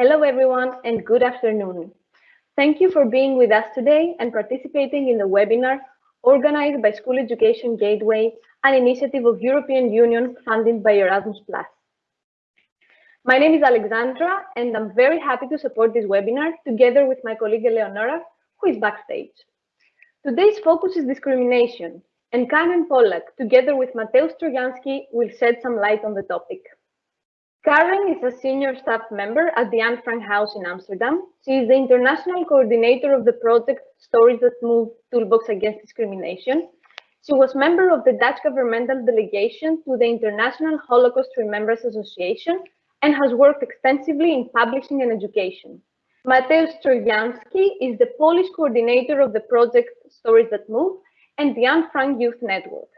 Hello, everyone, and good afternoon. Thank you for being with us today and participating in the webinar organized by School Education Gateway, an initiative of European Union funded by Erasmus+. My name is Alexandra, and I'm very happy to support this webinar together with my colleague Eleonora, who is backstage. Today's focus is discrimination, and Karen Pollack, together with Mateusz Trojansky, will shed some light on the topic. Karen is a senior staff member at the Anne Frank House in Amsterdam. She is the international coordinator of the project Stories That Move Toolbox Against Discrimination. She was a member of the Dutch governmental delegation to the International Holocaust Remembrance Association and has worked extensively in publishing and education. Mateusz Trojansky is the Polish coordinator of the project Stories That Move and the Anne Frank Youth Network.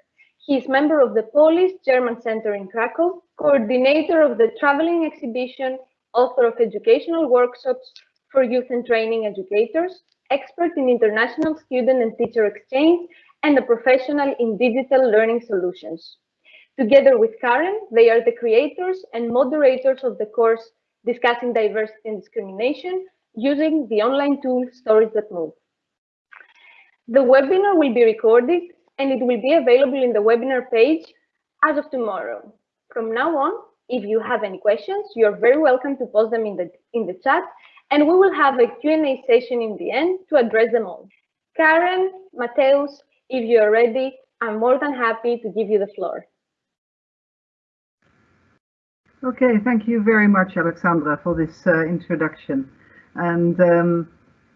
He is member of the Polish German Center in Krakow, coordinator of the traveling exhibition, author of educational workshops for youth and training educators, expert in international student and teacher exchange, and a professional in digital learning solutions. Together with Karen, they are the creators and moderators of the course discussing diversity and discrimination using the online tool Stories That Move. The webinar will be recorded and it will be available in the webinar page as of tomorrow. From now on, if you have any questions, you're very welcome to post them in the, in the chat and we will have a Q&A session in the end to address them all. Karen, Mateusz, if you're ready, I'm more than happy to give you the floor. Okay, thank you very much, Alexandra, for this uh, introduction. And um,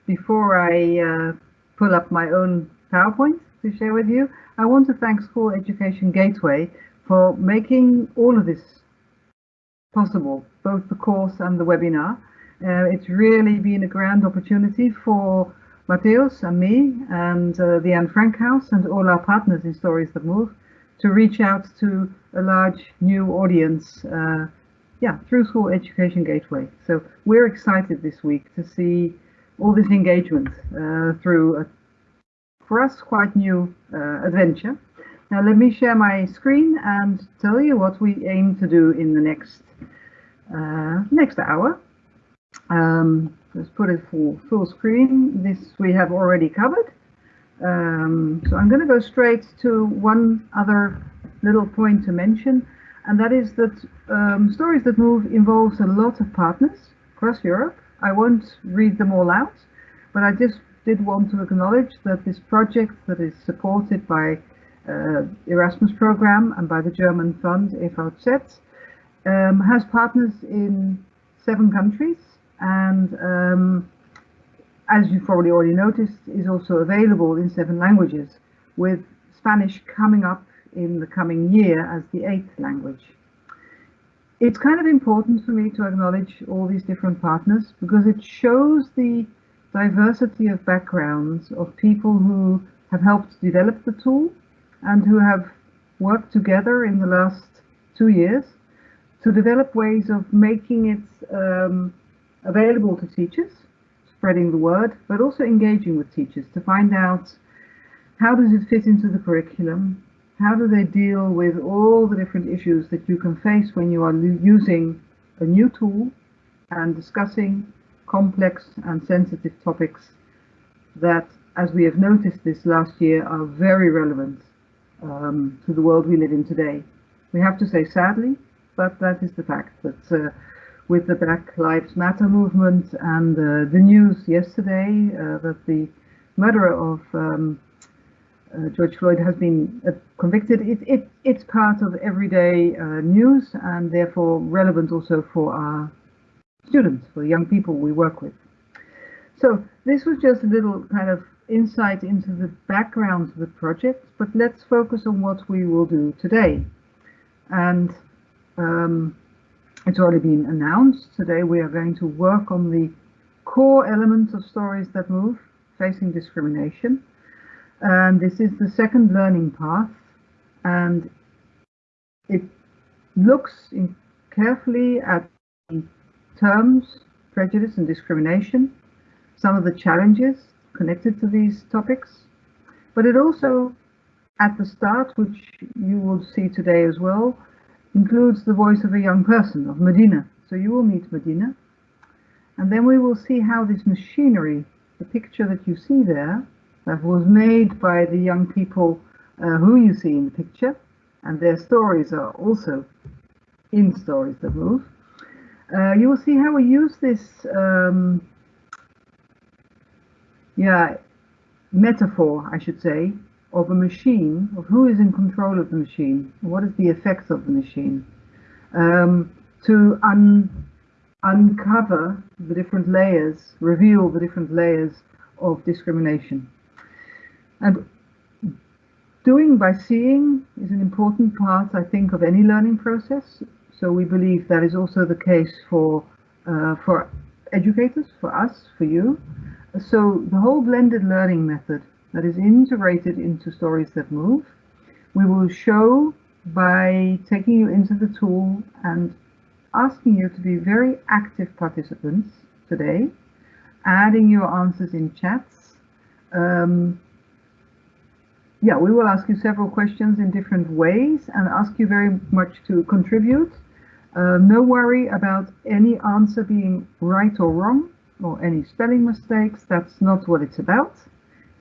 before I uh, pull up my own PowerPoint to share with you, I want to thank School Education Gateway for making all of this possible, both the course and the webinar. Uh, it's really been a grand opportunity for Mateusz and me and uh, the Anne Frank House and all our partners in Stories That Move to reach out to a large new audience uh, yeah, through School Education Gateway. So we're excited this week to see all this engagement uh, through a, for us, quite new uh, adventure. Now let me share my screen and tell you what we aim to do in the next uh, next hour. Um, let's put it for full screen. This we have already covered. Um, so I'm going to go straight to one other little point to mention, and that is that um, Stories That Move involves a lot of partners across Europe. I won't read them all out, but I just did want to acknowledge that this project that is supported by uh, Erasmus program and by the German fund EVZ um, has partners in seven countries and um, as you've probably already noticed is also available in seven languages with Spanish coming up in the coming year as the eighth language. It's kind of important for me to acknowledge all these different partners because it shows the diversity of backgrounds of people who have helped develop the tool and who have worked together in the last two years to develop ways of making it um, available to teachers, spreading the word, but also engaging with teachers to find out how does it fit into the curriculum, how do they deal with all the different issues that you can face when you are using a new tool and discussing complex and sensitive topics that, as we have noticed this last year, are very relevant um, to the world we live in today. We have to say sadly, but that is the fact that uh, with the Black Lives Matter movement and uh, the news yesterday uh, that the murderer of um, uh, George Floyd has been uh, convicted, it, it, it's part of everyday uh, news and therefore relevant also for our students, for young people we work with. So this was just a little kind of insight into the background of the project, but let's focus on what we will do today. And um, it's already been announced. Today we are going to work on the core elements of Stories That Move, facing discrimination. And this is the second learning path. And it looks carefully at terms, prejudice and discrimination, some of the challenges connected to these topics, but it also, at the start, which you will see today as well, includes the voice of a young person, of Medina. So you will meet Medina. And then we will see how this machinery, the picture that you see there, that was made by the young people uh, who you see in the picture, and their stories are also in Stories That Move. Uh, you will see how we use this um, yeah, metaphor, I should say, of a machine, of who is in control of the machine, what is the effects of the machine, um, to un uncover the different layers, reveal the different layers of discrimination. And doing by seeing is an important part, I think, of any learning process. So we believe that is also the case for uh, for educators, for us, for you. So the whole blended learning method that is integrated into Stories That Move, we will show by taking you into the tool and asking you to be very active participants today, adding your answers in chats. Um, yeah, we will ask you several questions in different ways and ask you very much to contribute. Uh, no worry about any answer being right or wrong or any spelling mistakes. That's not what it's about.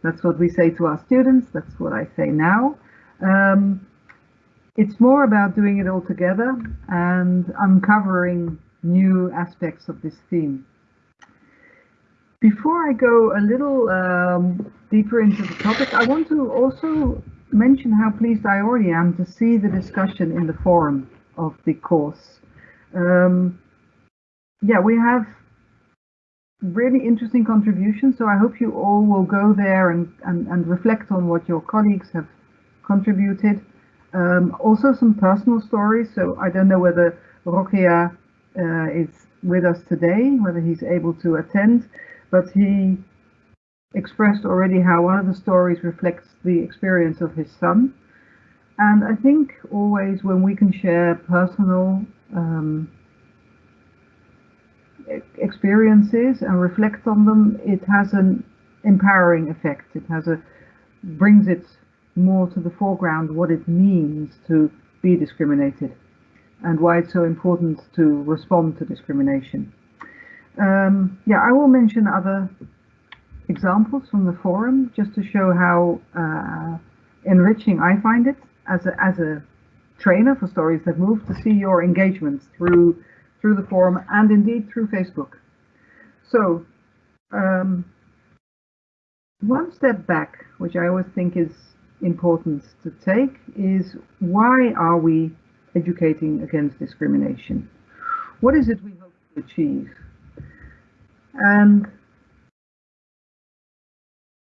That's what we say to our students. That's what I say now. Um, it's more about doing it all together and uncovering new aspects of this theme. Before I go a little um, deeper into the topic, I want to also mention how pleased I already am to see the discussion in the forum of the course. Um, yeah, we have really interesting contributions, so I hope you all will go there and, and, and reflect on what your colleagues have contributed. Um, also some personal stories. So I don't know whether Rokia uh, is with us today, whether he's able to attend, but he expressed already how one of the stories reflects the experience of his son. And I think always when we can share personal um, experiences and reflect on them, it has an empowering effect. It has a brings it more to the foreground what it means to be discriminated and why it's so important to respond to discrimination. Um, yeah, I will mention other examples from the forum just to show how uh, enriching I find it as a, as a trainer for Stories That Move to see your engagements through through the forum and indeed through Facebook. So um, one step back, which I always think is important to take is why are we educating against discrimination? What is it we hope to achieve? And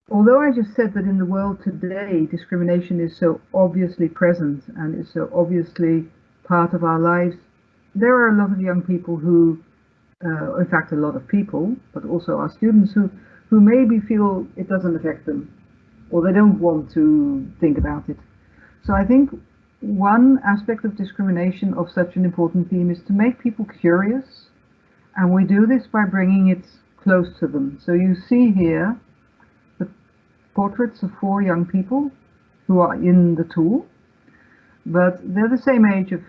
although I just said that in the world today discrimination is so obviously present and is so obviously part of our lives, there are a lot of young people who, uh, in fact a lot of people, but also our students who, who maybe feel it doesn't affect them or they don't want to think about it. So I think one aspect of discrimination of such an important theme is to make people curious and we do this by bringing it close to them. So you see here portraits of four young people who are in the tool but they're the same age of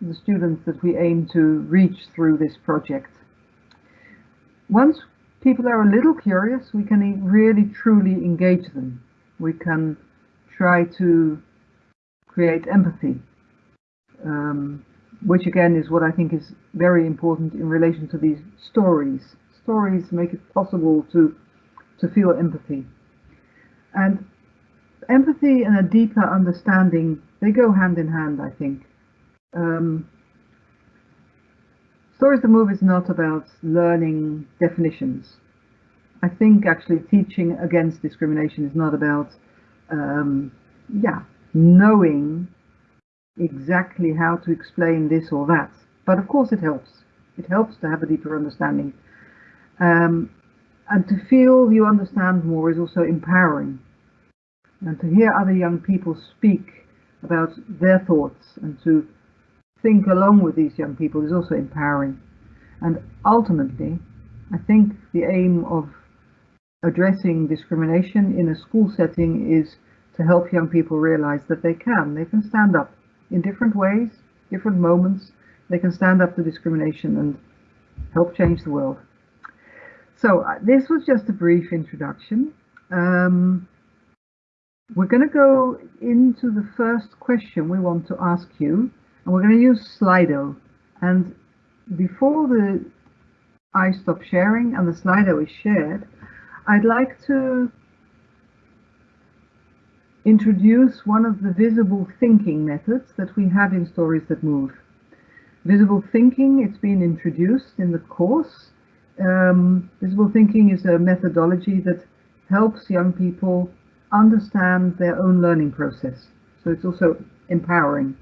the students that we aim to reach through this project. Once people are a little curious, we can really truly engage them we can try to create empathy, um, which again is what I think is very important in relation to these stories. Stories make it possible to to feel empathy. And empathy and a deeper understanding, they go hand in hand, I think. Um, Stories That Move is not about learning definitions. I think actually teaching against discrimination is not about, um, yeah, knowing exactly how to explain this or that. But of course it helps. It helps to have a deeper understanding. Um, and to feel you understand more is also empowering. And to hear other young people speak about their thoughts and to think along with these young people is also empowering. And ultimately, I think the aim of addressing discrimination in a school setting is to help young people realize that they can. They can stand up in different ways, different moments. They can stand up to discrimination and help change the world. So uh, this was just a brief introduction. Um, we're going to go into the first question we want to ask you, and we're going to use Slido. And before the I stop sharing and the Slido is shared, I'd like to introduce one of the visible thinking methods that we have in Stories That Move. Visible thinking, it's been introduced in the course. Um, visible thinking is a methodology that helps young people understand their own learning process. So it's also empowering.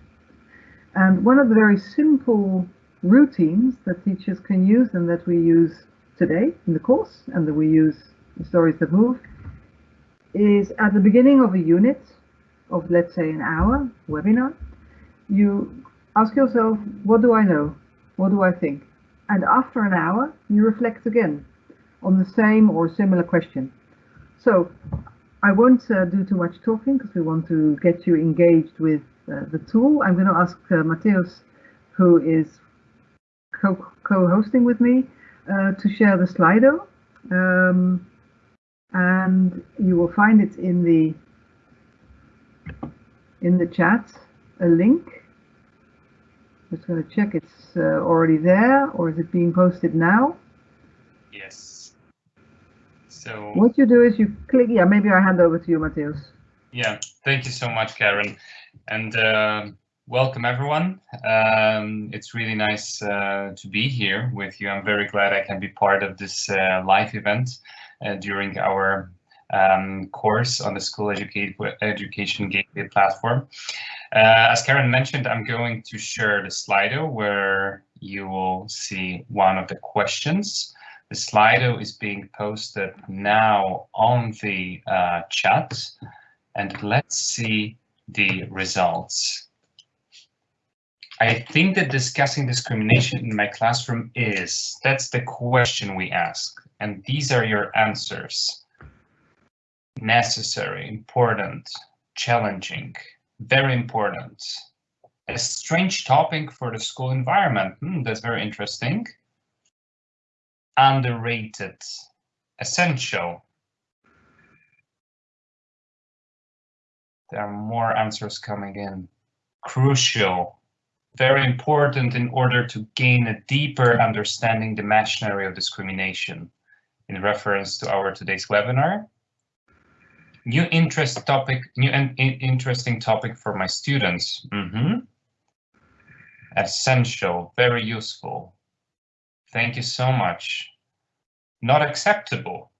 And one of the very simple routines that teachers can use and that we use today in the course and that we use in Stories That Move is at the beginning of a unit of let's say an hour webinar, you ask yourself, what do I know? What do I think? And after an hour, you reflect again on the same or similar question. So I won't uh, do too much talking because we want to get you engaged with uh, the tool. I'm going to ask uh, who is co-hosting co with me, uh, to share the Slido. Um, and you will find it in the in the chat, a link. Just going to check it's uh, already there or is it being posted now? Yes. So what you do is you click, yeah, maybe I hand over to you, Mateusz. Yeah, thank you so much, Karen. And uh, welcome everyone. Um, it's really nice uh, to be here with you. I'm very glad I can be part of this uh, live event uh, during our um, course on the School Educate Education Gateway platform. Uh, as Karen mentioned, I'm going to share the Slido where you will see one of the questions. The Slido is being posted now on the uh, chat and let's see the results. I think that discussing discrimination in my classroom is, that's the question we ask. And these are your answers. Necessary, important, challenging, very important. A strange topic for the school environment. Hmm, that's very interesting underrated, essential. There are more answers coming in. Crucial, very important in order to gain a deeper understanding the machinery of discrimination in reference to our today's webinar. New interest topic, new and interesting topic for my students. Mm -hmm. Essential, very useful. Thank you so much. Not acceptable.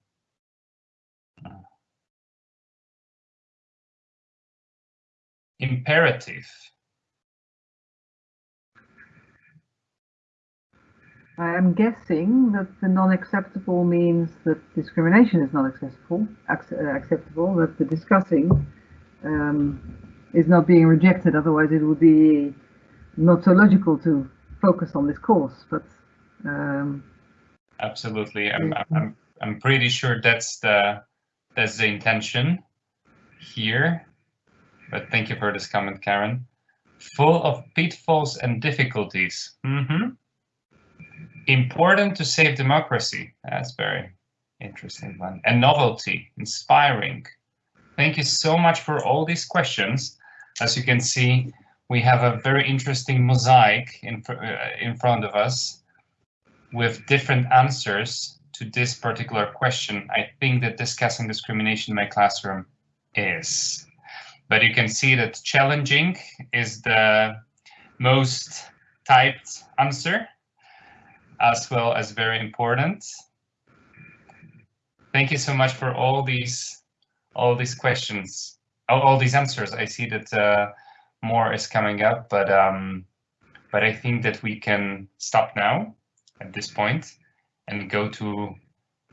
Imperative. I am guessing that the non-acceptable means that discrimination is not acceptable, uh, acceptable that the discussing um, is not being rejected, otherwise it would be not so logical to focus on this course. But um, Absolutely, I'm, I'm I'm pretty sure that's the that's the intention here. But thank you for this comment, Karen. Full of pitfalls and difficulties. Mm -hmm. Important to save democracy. That's very interesting one. And novelty, inspiring. Thank you so much for all these questions. As you can see, we have a very interesting mosaic in, uh, in front of us with different answers to this particular question, I think that discussing discrimination in my classroom is. But you can see that challenging is the most typed answer, as well as very important. Thank you so much for all these all these questions, all, all these answers. I see that uh, more is coming up, but um, but I think that we can stop now at this point and go to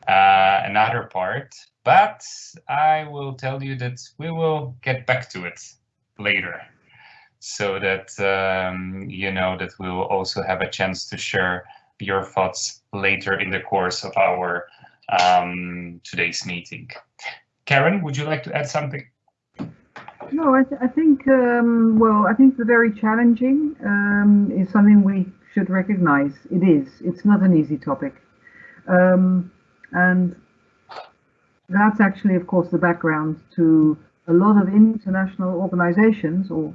uh, another part, but I will tell you that we will get back to it later so that um, you know that we will also have a chance to share your thoughts later in the course of our um, today's meeting. Karen, would you like to add something? No, I, th I think, um, well, I think the very challenging um, is something we should recognize it is. It's not an easy topic. Um, And that's actually, of course, the background to a lot of international organizations or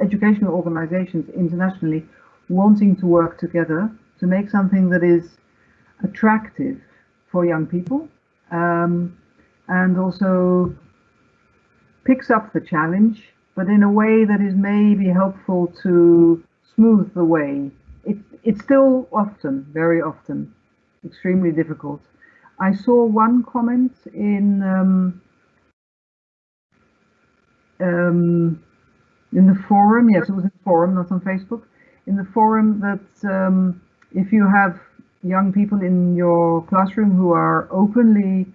educational organizations internationally wanting to work together to make something that is attractive for young people um, and also picks up the challenge, but in a way that is maybe helpful to smooth the way. It, it's still often, very often, extremely difficult. I saw one comment in um, um, in the forum. Yes, it was in the forum, not on Facebook. In the forum, that um, if you have young people in your classroom who are openly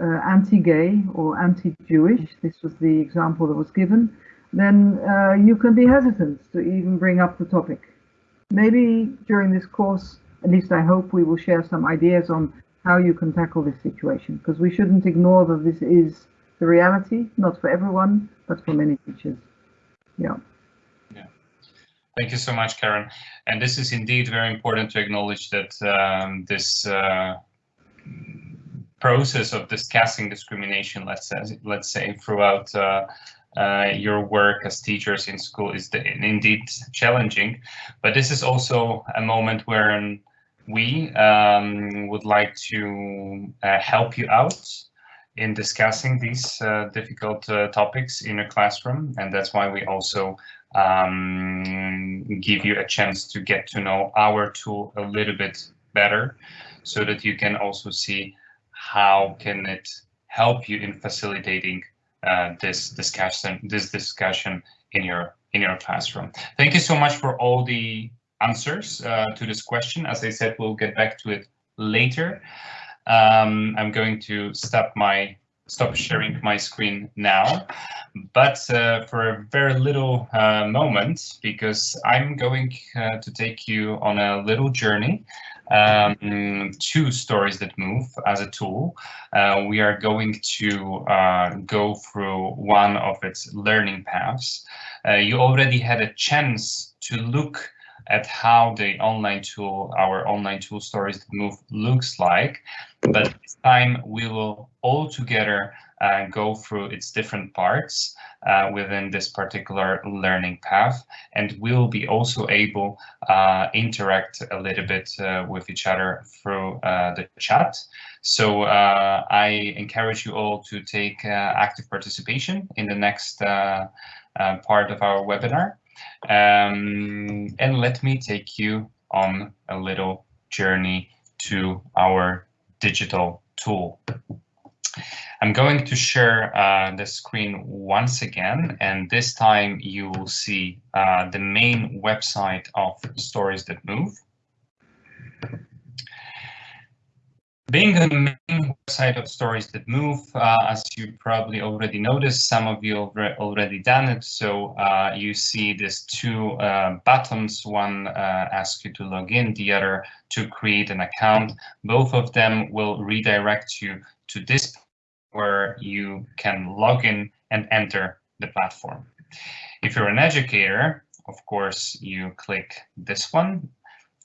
uh, anti-gay or anti-Jewish, this was the example that was given, then uh, you can be hesitant to even bring up the topic. Maybe during this course, at least I hope we will share some ideas on how you can tackle this situation, because we shouldn't ignore that this is the reality, not for everyone, but for many teachers. Yeah. Thank you so much, Karen. And this is indeed very important to acknowledge that um, this uh, process of discussing discrimination, let's say, let's say throughout uh, uh, your work as teachers in school is indeed challenging, but this is also a moment where we um, would like to uh, help you out in discussing these uh, difficult uh, topics in a classroom, and that's why we also um, give you a chance to get to know our tool a little bit better, so that you can also see how can it help you in facilitating uh, this discussion this discussion in your in your classroom. Thank you so much for all the answers uh, to this question. As I said, we'll get back to it later. Um, I'm going to stop my stop sharing my screen now, but uh, for a very little uh, moment, because I'm going uh, to take you on a little journey um, to Stories That Move as a tool. Uh, we are going to uh, go through one of its learning paths. Uh, you already had a chance to look at how the online tool, our online tool Stories Move looks like, but this time we will all together uh, go through its different parts uh, within this particular learning path and we'll be also able uh, interact a little bit uh, with each other through uh, the chat. So uh, I encourage you all to take active participation in the next part of our webinar. Um, and let me take you on a little journey to our digital tool. I'm going to share uh, the screen once again, and this time you will see uh, the main website of Stories That Move. Being the main website of Stories That Move, uh, as you probably already noticed, some of you already done it, so uh, you see these two uh, buttons, one uh, asks you to log in, the other to create an account. Both of them will redirect you to this where you can log in and enter the platform. If you're an educator, of course, you click this one.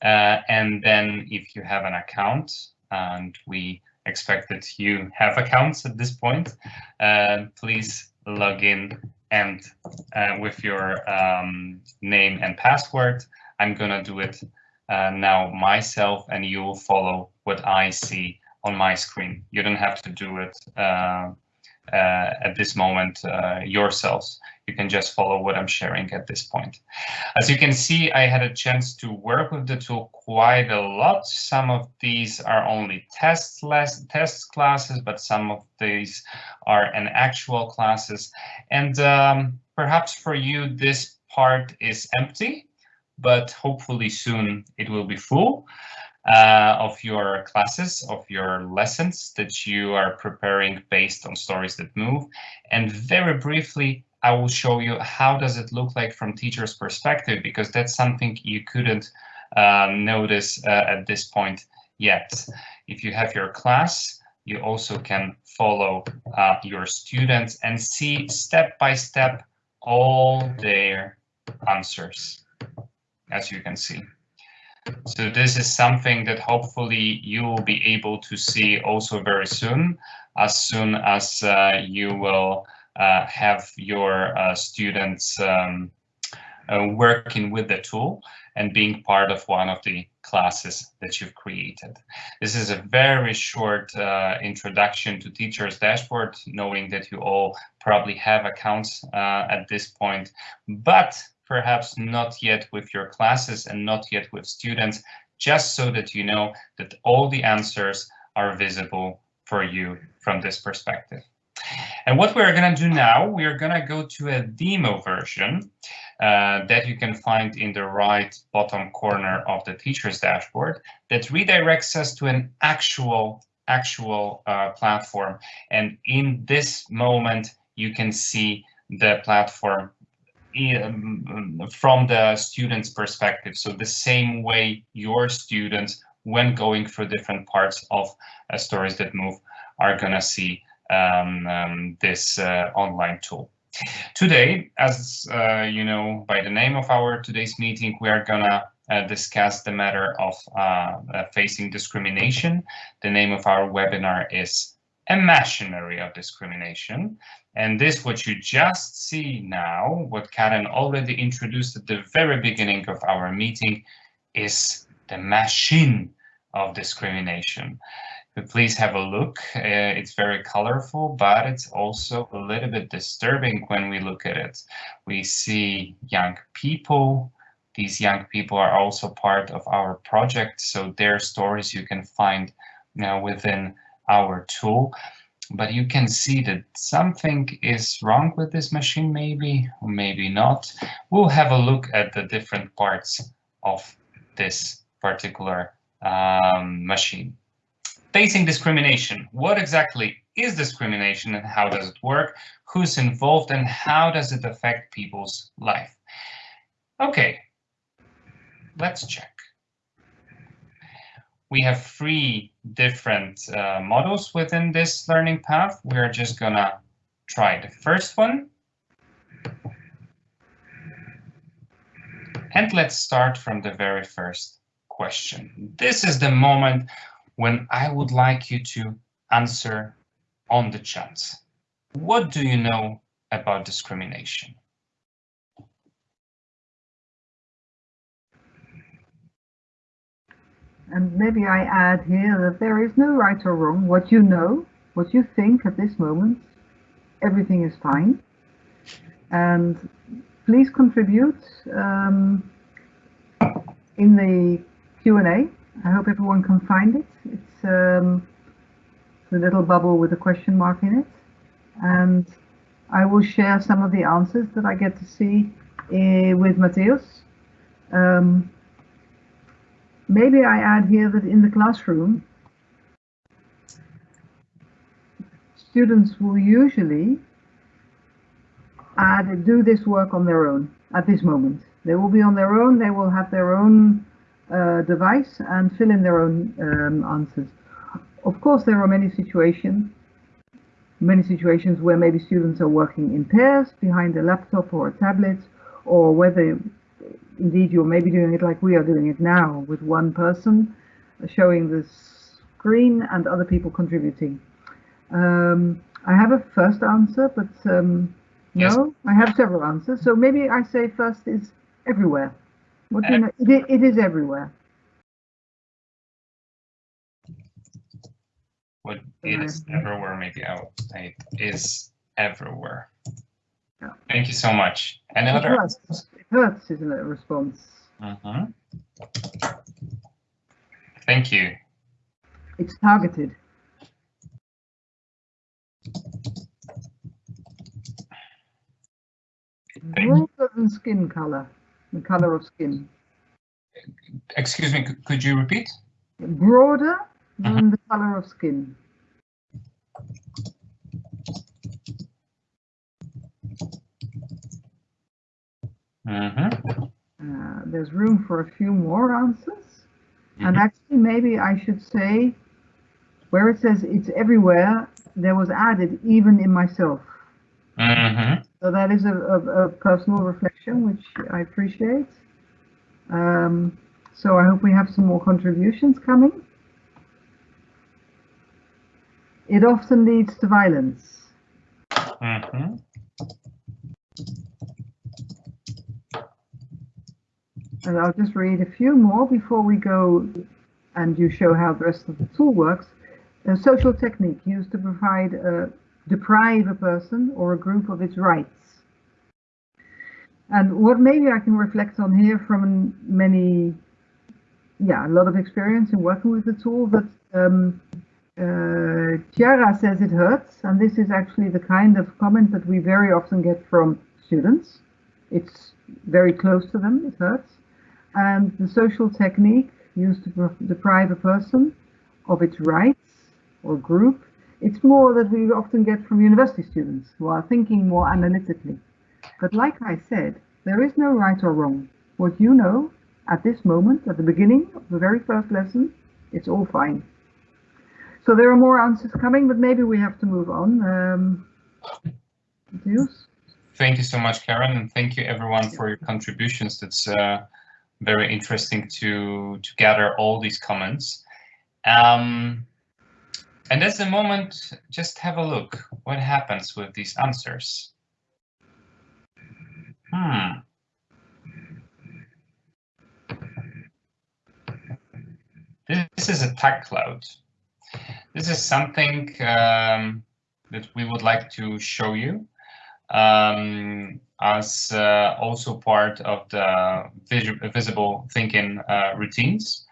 Uh, and then if you have an account, and we expect that you have accounts at this point, uh, please log in and uh, with your um, name and password. I'm gonna do it uh, now myself and you will follow what I see on my screen. You don't have to do it uh, at this moment uh, yourselves. You can just follow what I'm sharing at this point. As you can see, I had a chance to work with the tool quite a lot. Some of these are only test, test classes, but some of these are an actual classes. And um, perhaps for you, this part is empty, but hopefully soon it will be full uh, of your classes, of your lessons that you are preparing based on stories that move. And very briefly, I will show you how does it look like from teacher's perspective, because that's something you couldn't um, notice uh, at this point yet. If you have your class, you also can follow uh, your students and see step by step all their answers, as you can see. So this is something that hopefully you will be able to see also very soon, as soon as uh, you will uh, have your uh, students um, uh, working with the tool and being part of one of the classes that you've created. This is a very short uh, introduction to Teachers Dashboard, knowing that you all probably have accounts uh, at this point, but perhaps not yet with your classes and not yet with students, just so that you know that all the answers are visible for you from this perspective. And what we're going to do now, we are going to go to a demo version uh, that you can find in the right bottom corner of the teacher's dashboard that redirects us to an actual actual uh, platform. And in this moment, you can see the platform um, from the student's perspective. So the same way your students, when going through different parts of uh, Stories That Move, are going to see um, um, this uh, online tool. Today, as uh, you know by the name of our today's meeting, we are gonna uh, discuss the matter of uh, uh, facing discrimination. The name of our webinar is Machinery of Discrimination. And this, what you just see now, what Karen already introduced at the very beginning of our meeting, is the machine of discrimination please have a look. Uh, it's very colorful, but it's also a little bit disturbing when we look at it. We see young people. These young people are also part of our project, so their stories you can find know, within our tool. But you can see that something is wrong with this machine, maybe, maybe not. We'll have a look at the different parts of this particular um, machine. Facing discrimination. What exactly is discrimination and how does it work? Who's involved and how does it affect people's life? Okay, let's check. We have three different uh, models within this learning path. We're just gonna try the first one. And let's start from the very first question. This is the moment when I would like you to answer on the chat. What do you know about discrimination? And maybe I add here that there is no right or wrong. What you know, what you think at this moment, everything is fine. And please contribute um, in the Q&A I hope everyone can find it. It's um, the little bubble with a question mark in it. And I will share some of the answers that I get to see uh, with Matthias. Um, maybe I add here that in the classroom, students will usually add, do this work on their own at this moment. They will be on their own, they will have their own uh, device and fill in their own um, answers. Of course, there are many situations, many situations where maybe students are working in pairs behind a laptop or a tablet, or whether indeed you're maybe doing it like we are doing it now with one person showing the screen and other people contributing. Um, I have a first answer, but um, yes. no, I have several answers. So maybe I say first is everywhere. What do you know? It, it is everywhere. What it is everywhere, maybe I would say is everywhere. Yeah. Thank you so much. Any it other? Hurts. Isn't it? A response. Uh -huh. Thank you. It's targeted. Broader than skin color the color of skin. Excuse me, could you repeat? Broader than uh -huh. the color of skin. Uh -huh. uh, there's room for a few more answers. Mm -hmm. And actually, maybe I should say, where it says it's everywhere, there was added even in myself. Mm -hmm. So that is a, a, a, personal reflection, which I appreciate. Um, So I hope we have some more contributions coming. It often leads to violence. Mm -hmm. And I'll just read a few more before we go and you show how the rest of the tool works. A social technique used to provide a, deprive a person or a group of its rights. And what maybe I can reflect on here from many, yeah, a lot of experience in working with the tool, but um, uh, Chiara says it hurts, and this is actually the kind of comment that we very often get from students. It's very close to them, it hurts. And the social technique used to deprive a person of its rights or group, it's more that we often get from university students who are thinking more analytically. But like I said, there is no right or wrong. What you know at this moment, at the beginning of the very first lesson, it's all fine. So there are more answers coming, but maybe we have to move on. Um, Thank you so much, Karen, and thank you everyone for your contributions. That's uh, very interesting to to gather all these comments. Um, and at the moment, just have a look. What happens with these answers? Hmm. This is a tag cloud. This is something um, that we would like to show you um, as uh, also part of the vis visible thinking uh, routines.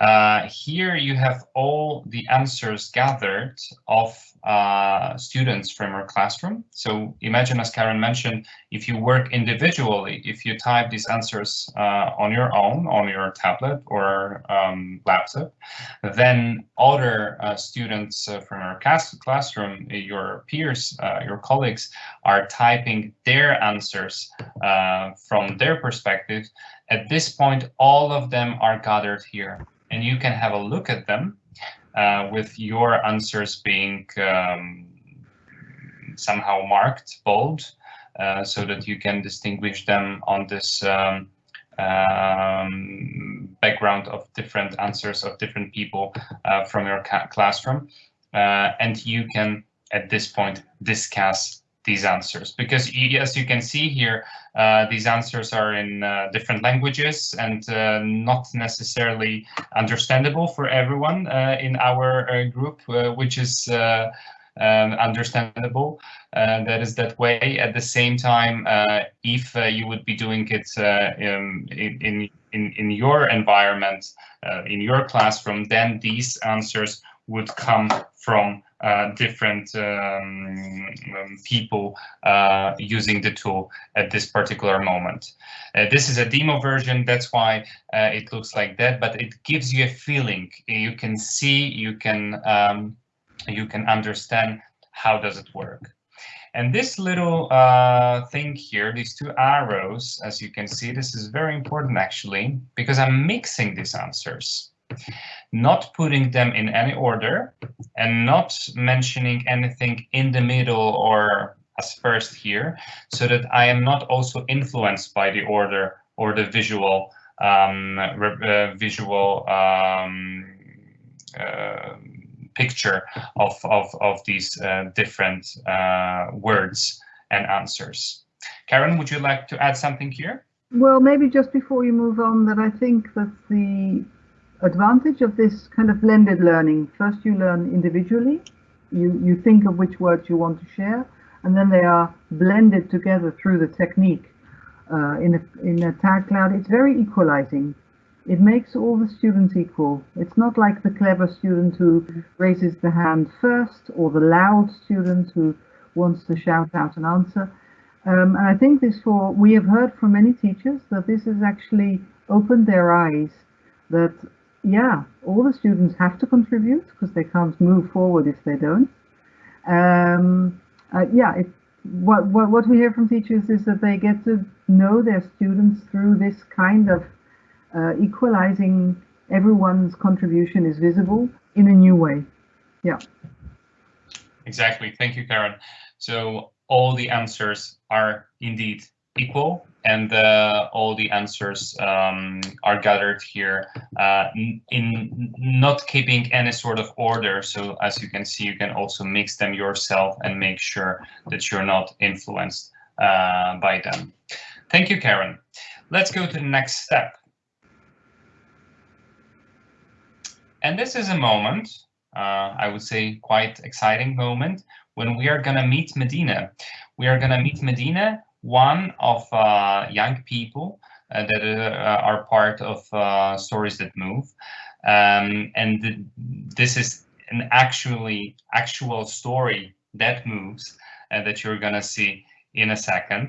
Uh, here you have all the answers gathered of uh, students from your classroom. So imagine, as Karen mentioned, if you work individually, if you type these answers uh, on your own, on your tablet or um, laptop, then other uh, students uh, from your class classroom, your peers, uh, your colleagues, are typing their answers from their perspective. At this point, all of them are gathered here and you can have a look at them uh, with your answers being um, somehow marked bold uh, so that you can distinguish them on this um, um, background of different answers of different people uh, from your classroom. Uh, and you can, at this point, discuss these answers because as you can see here uh, these answers are in uh, different languages and uh, not necessarily understandable for everyone uh, in our uh, group which is um, understandable. That is that way. At the same time if you would be doing it in, in in in your environment in your classroom then these answers would come from different um, um, people uh, using the tool at this particular moment. Uh, this is a demo version, that's why uh, it looks like that, but it gives you a feeling. You can see, you can um, you can understand how does it work. And this little uh, thing here, these two arrows, as you can see, this is very important actually, because I'm mixing these answers not putting them in any order and not mentioning anything in the middle or as first here, so that I am not also influenced by the order or the visual um, uh, visual um, uh, picture of, of, of these uh, different uh, words and answers. Karen, would you like to add something here? Well, maybe just before you move on, that I think that the advantage of this kind of blended learning. First you learn individually, you, you think of which words you want to share, and then they are blended together through the technique. Uh, in, a, in a tag cloud, it's very equalizing. It makes all the students equal. It's not like the clever student who raises the hand first or the loud student who wants to shout out an answer. Um, and I think this for, we have heard from many teachers that this has actually opened their eyes that yeah, all the students have to contribute because they can't move forward if they don't. Um, uh, yeah, it, what, what, what we hear from teachers is that they get to know their students through this kind of uh, equalizing everyone's contribution is visible in a new way. Yeah. Exactly. Thank you, Karen. So all the answers are indeed equal and uh, all the answers um, are gathered here uh, in, not keeping any sort of order. So as you can see, you can also mix them yourself and make sure that you're not influenced uh, by them. Thank you, Karen. Let's go to the next step. And this is a moment, uh, I would say quite exciting moment, when we are going to meet Medina. We are going to meet Medina, one of uh, young people uh, that uh, are part of Stories That Move. Um, and th this is an actually actual story that moves that you're going to see in a second.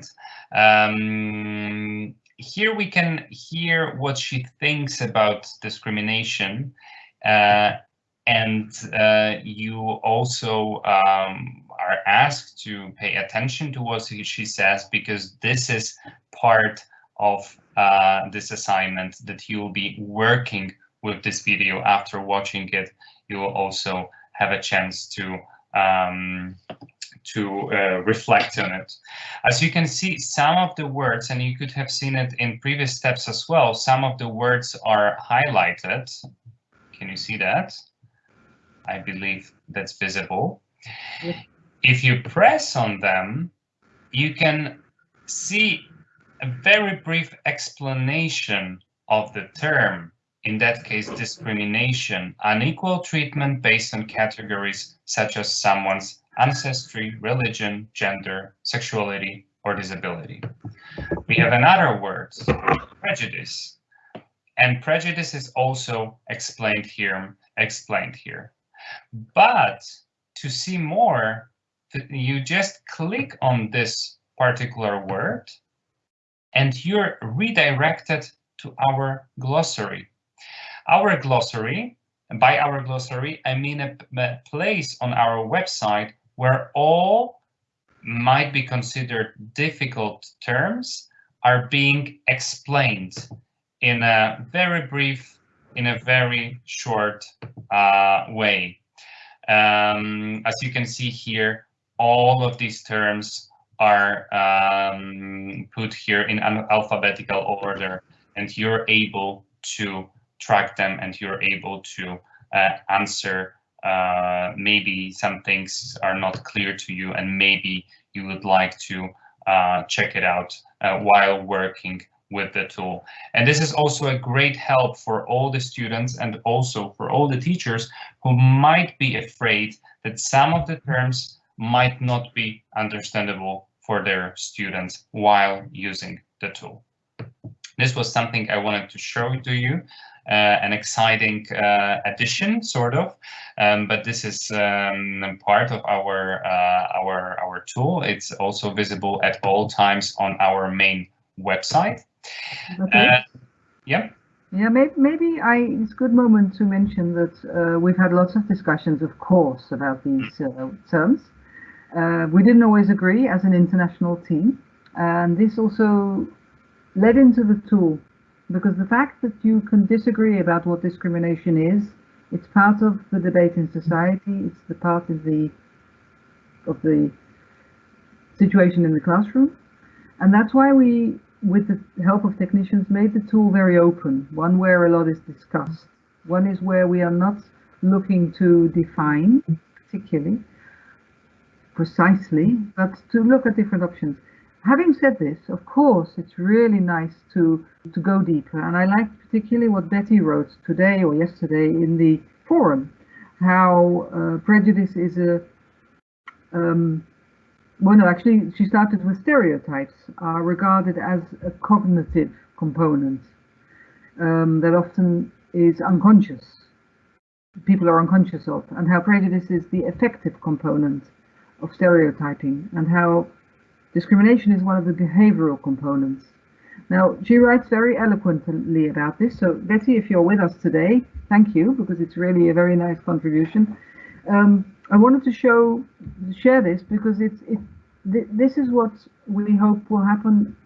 Um, here we can hear what she thinks about discrimination uh, and uh, you also um, are asked to pay attention to what she says because this is part of uh, this assignment that you will be working with this video after watching it you will also have a chance to um, to uh, reflect on it. As you can see, some of the words, and you could have seen it in previous steps as well, some of the words are highlighted. Can you see that? I believe that's visible. If you press on them, you can see a very brief explanation of the term, in that case discrimination, unequal treatment based on categories such as someone's ancestry, religion, gender, sexuality, or disability. We have another word, prejudice. And prejudice is also explained here, explained here. But to see more, you just click on this particular word and you're redirected to our glossary. Our glossary, by our glossary, I mean a, a place on our website where all might be considered difficult terms are being explained in a very brief, in a very short uh, way. Um, as you can see here, all of these terms are um, put here in an alphabetical order and you're able to track them and you're able to uh, answer uh, maybe some things are not clear to you and maybe you would like to uh, check it out uh, while working with the tool. And this is also a great help for all the students and also for all the teachers who might be afraid that some of the terms might not be understandable for their students while using the tool. This was something I wanted to show to you uh, an exciting uh, addition, sort of. Um, but this is um, part of our uh, our our tool. It's also visible at all times on our main website. Okay. yeah. Yeah, maybe, maybe I, it's a good moment to mention that uh, we've had lots of discussions, of course, about these uh, terms. Uh, we didn't always agree as an international team, and this also led into the tool because the fact that you can disagree about what discrimination is, it's part of the debate in society, it's the part of the of the situation in the classroom. And that's why we, with the help of technicians, made the tool very open, one where a lot is discussed. One is where we are not looking to define particularly, precisely, but to look at different options having said this, of course, it's really nice to, to go deeper. And I like particularly what Betty wrote today or yesterday in the forum, how uh, prejudice is a, um, well, no, actually, she started with stereotypes are regarded as a cognitive component um, that often is unconscious. People are unconscious of, and how prejudice is the affective component of stereotyping, and how Discrimination is one of the behavioral components. Now, she writes very eloquently about this. So, Betty, if you're with us today, thank you, because it's really a very nice contribution. Um, I wanted to show, share this because it's, it, th this is what we hope will happen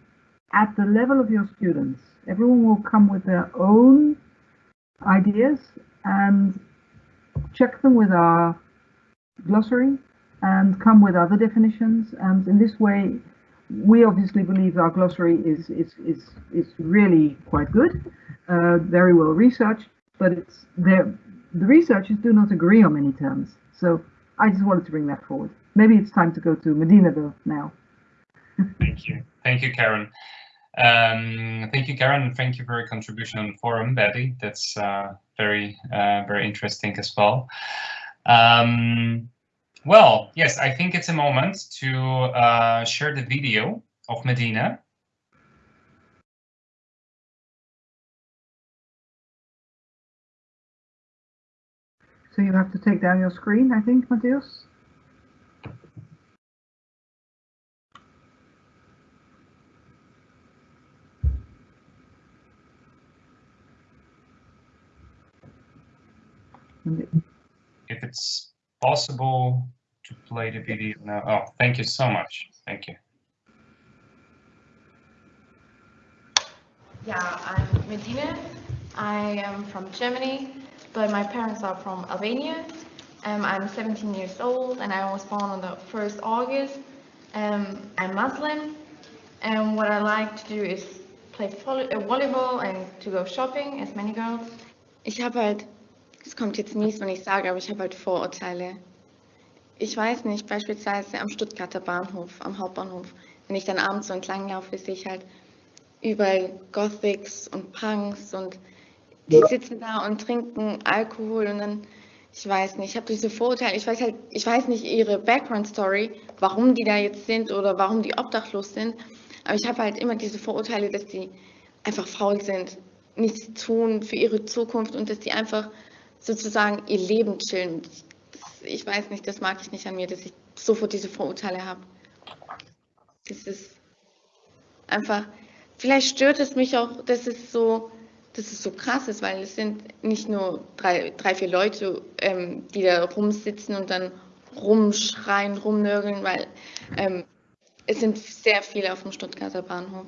at the level of your students. Everyone will come with their own ideas and check them with our glossary and come with other definitions. And in this way, we obviously believe our glossary is is is is really quite good, uh, very well researched, but it's there. The researchers do not agree on many terms, so I just wanted to bring that forward. Maybe it's time to go to Medina though now. Thank you, thank you, Karen. Um, thank you, Karen, thank you for your contribution on the forum, Betty. That's uh, very, uh, very interesting as well. Um, well, yes, I think it's a moment to uh, share the video of Medina. So you have to take down your screen, I think, Mateusz. If it's possible to play the video now. Oh, thank you so much. Thank you. Yeah, I'm Medina. I am from Germany, but my parents are from Albania. Um, I'm 17 years old and I was born on the 1st August. Um, I'm Muslim and what I like to do is play uh, volleyball and to go shopping as many girls. Ich habe halt, es kommt jetzt mies, wenn ich sage, aber ich habe halt Vorurteile. Ich weiß nicht, beispielsweise am Stuttgarter Bahnhof, am Hauptbahnhof, wenn ich dann abends so entlang laufe, sehe ich halt überall Gothics und Punks und die sitzen da und trinken Alkohol und dann, ich weiß nicht, ich habe diese Vorurteile, ich weiß halt, ich weiß nicht ihre Background Story, warum die da jetzt sind oder warum die obdachlos sind, aber ich habe halt immer diese Vorurteile, dass die einfach faul sind, nichts tun für ihre Zukunft und dass die einfach sozusagen ihr Leben chillen. Ich weiß nicht, das mag ich nicht an mir, dass ich sofort diese Vorurteile habe. Das ist einfach, vielleicht stört es mich auch, dass es so, dass es so krass ist, weil es sind nicht nur drei, drei vier Leute, ähm, die da rumsitzen und dann rumschreien, rumnörgeln, weil ähm, es sind sehr viele auf dem Stuttgarter Bahnhof.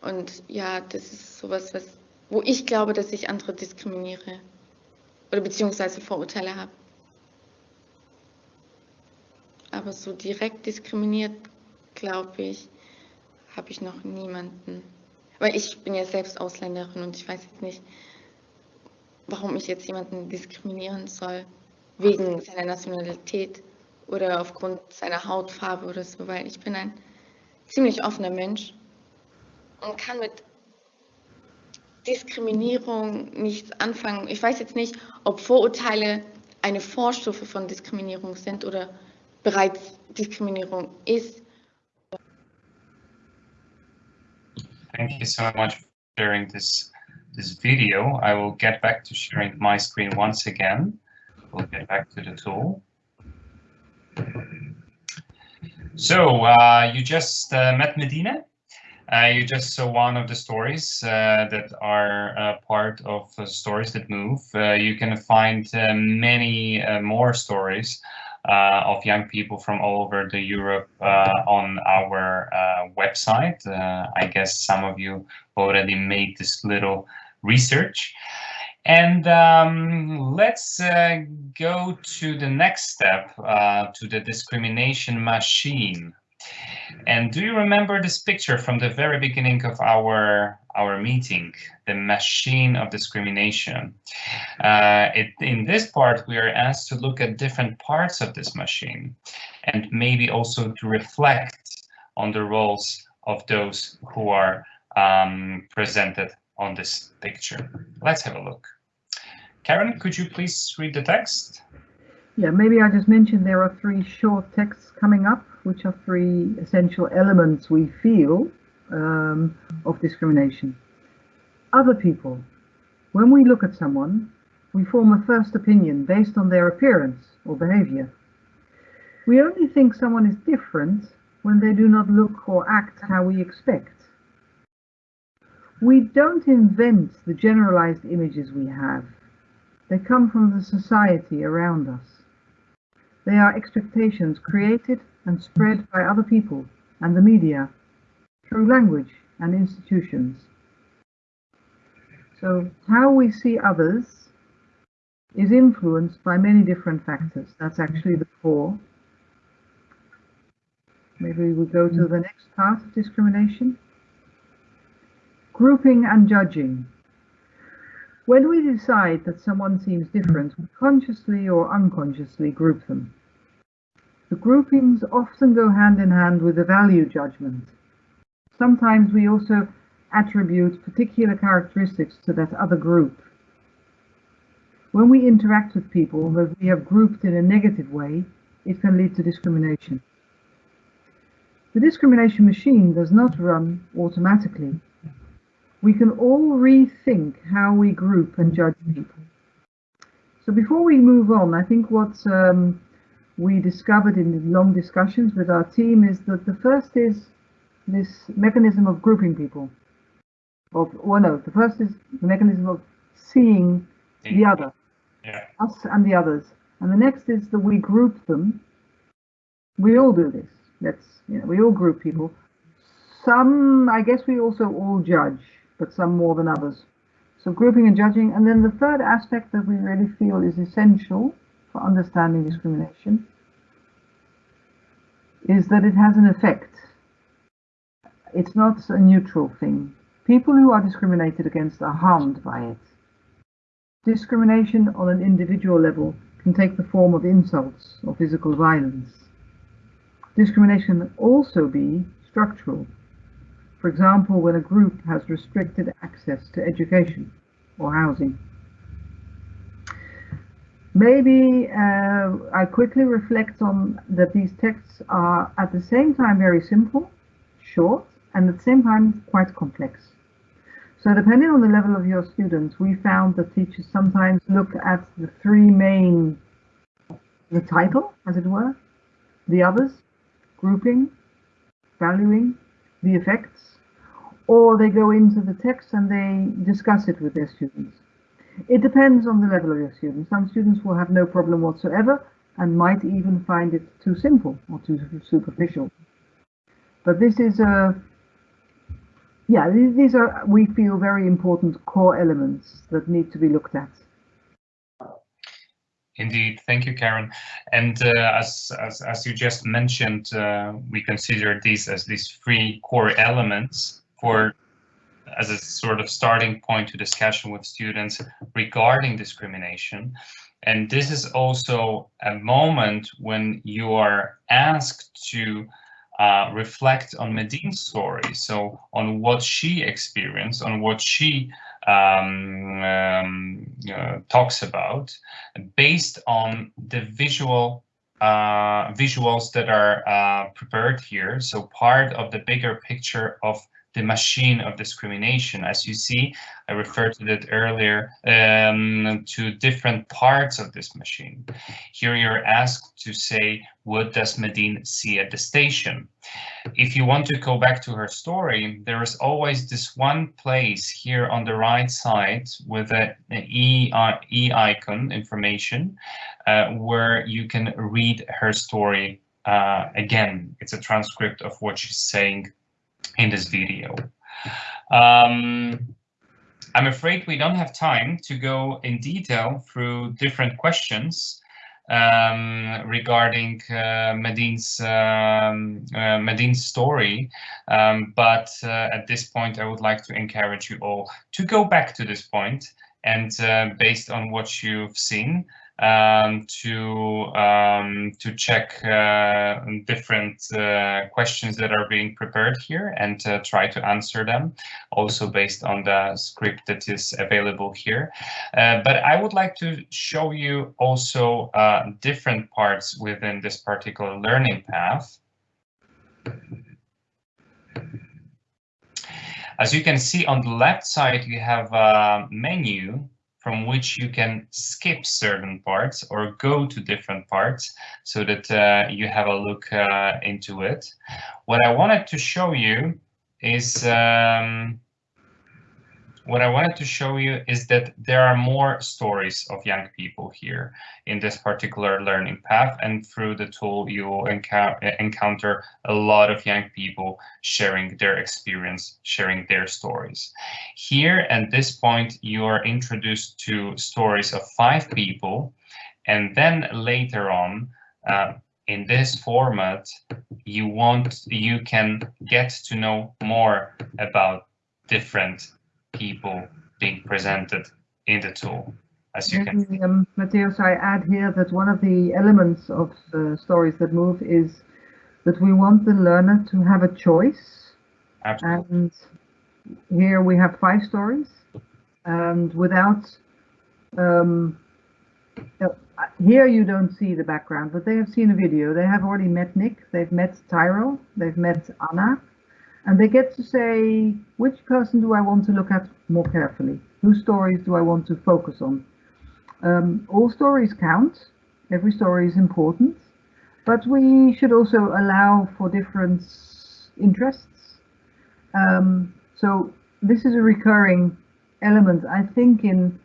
Und ja, das ist sowas, was, wo ich glaube, dass ich andere diskriminiere oder beziehungsweise Vorurteile habe. Aber so direkt diskriminiert, glaube ich, habe ich noch niemanden. Weil ich bin ja selbst Ausländerin und ich weiß jetzt nicht, warum ich jetzt jemanden diskriminieren soll, wegen seiner Nationalität oder aufgrund seiner Hautfarbe oder so, weil ich bin ein ziemlich offener Mensch und kann mit Diskriminierung nichts anfangen. Ich weiß jetzt nicht, ob Vorurteile eine Vorstufe von Diskriminierung sind oder bereits Diskriminierung ist. Thank you so much for sharing this this video. I will get back to sharing my screen once again. We'll get back to the tool. So uh, you just uh, met Medina. Uh, you just saw one of the stories uh, that are uh, part of Stories That Move. Uh, you can find many more stories of young people from all over the Europe on our website. I guess some of you already made this little research. And um, let's uh, go to the next step, uh, to the discrimination machine. And do you remember this picture from the very beginning of our our meeting, the machine of discrimination? Uh, it, in this part, we are asked to look at different parts of this machine and maybe also to reflect on the roles of those who are um, presented on this picture. Let's have a look. Karen, could you please read the text? Yeah, maybe I just mentioned there are three short texts coming up, which are three essential elements we feel um, of discrimination. Other people. When we look at someone, we form a first opinion based on their appearance or behavior. We only think someone is different when they do not look or act how we expect. We don't invent the generalized images we have. They come from the society around us. They are expectations created and spread by other people and the media through language and institutions. So how we see others is influenced by many different factors. That's actually the core. Maybe we go to the next part of discrimination. Grouping and judging. When we decide that someone seems different, we consciously or unconsciously group them. The groupings often go hand in hand with a value judgment. Sometimes we also attribute particular characteristics to that other group. When we interact with people that we have grouped in a negative way, it can lead to discrimination. The discrimination machine does not run automatically. We can all rethink how we group and judge people. So before we move on, I think what um, we discovered in the long discussions with our team is that the first is this mechanism of grouping people. Of, well, no, the first is the mechanism of seeing the other, Yeah. us and the others. And the next is that we group them. We all do this. That's, you know, we all group people. Some, I guess we also all judge, but some more than others. So grouping and judging. And then the third aspect that we really feel is essential for understanding discrimination is that it has an effect. It's not a neutral thing. People who are discriminated against are harmed by it. Discrimination on an individual level can take the form of insults or physical violence. Discrimination can also be structural. For example, when a group has restricted access to education or housing. Maybe uh, I quickly reflect on that these texts are at the same time very simple, short, and at the same time quite complex. So depending on the level of your students, we found that teachers sometimes look at the three main, the title, as it were, the others, grouping, valuing, the effects, or they go into the text and they discuss it with their students. It depends on the level of your students. Some students will have no problem whatsoever and might even find it too simple or too superficial. But this is a, yeah, these, are, we feel, very important core elements that need to be looked at. Indeed, thank you, Karen. And uh, as, as as you just mentioned, uh, we consider these as these three core elements for as a sort of starting point to discussion with students regarding discrimination. And this is also a moment when you are asked to uh, reflect on Medine's story, so on what she experienced, on what she um, um, uh, talks about, based on the visual uh, visuals that are uh, prepared here. So part of the bigger picture of the machine of discrimination. As you see, I referred to that earlier um, to different parts of this machine. Here you're asked to say, what does Medine see at the station? If you want to go back to her story, there is always this one place here on the right side with an e, uh, e icon information uh, where you can read her story uh, again. It's a transcript of what she's saying in this video. Um, I'm afraid we don't have time to go in detail through different questions um, regarding uh, Medine's um, uh, Medine's story, um, but uh, at this point I would like to encourage you all to go back to this point and uh, based on what you've seen, um, to um, to check uh, different uh, questions that are being prepared here and uh, try to answer them, also based on the script that is available here. Uh, but I would like to show you also uh, different parts within this particular learning path. As you can see on the left side, you have a menu from which you can skip certain parts or go to different parts so that uh, you have a look uh, into it. What I wanted to show you is um, what I wanted to show you is that there are more stories of young people here in this particular learning path and through the tool you will encou encounter a lot of young people sharing their experience, sharing their stories. Here at this point you are introduced to stories of five people and then later on uh, in this format, you want you can get to know more about different people being presented in the tool. As you can Maybe, um, Mateusz, I add here that one of the elements of uh, stories that move is that we want the learner to have a choice. absolutely And here we have five stories, and without um, uh, here you don't see the background, but they have seen a video. They have already met Nick, they've met Tyro, they've met Anna, and they get to say which person do I want to look at more carefully? Whose stories do I want to focus on? Um, all stories count. Every story is important, but we should also allow for different interests. Um, so this is a recurring element, I think, in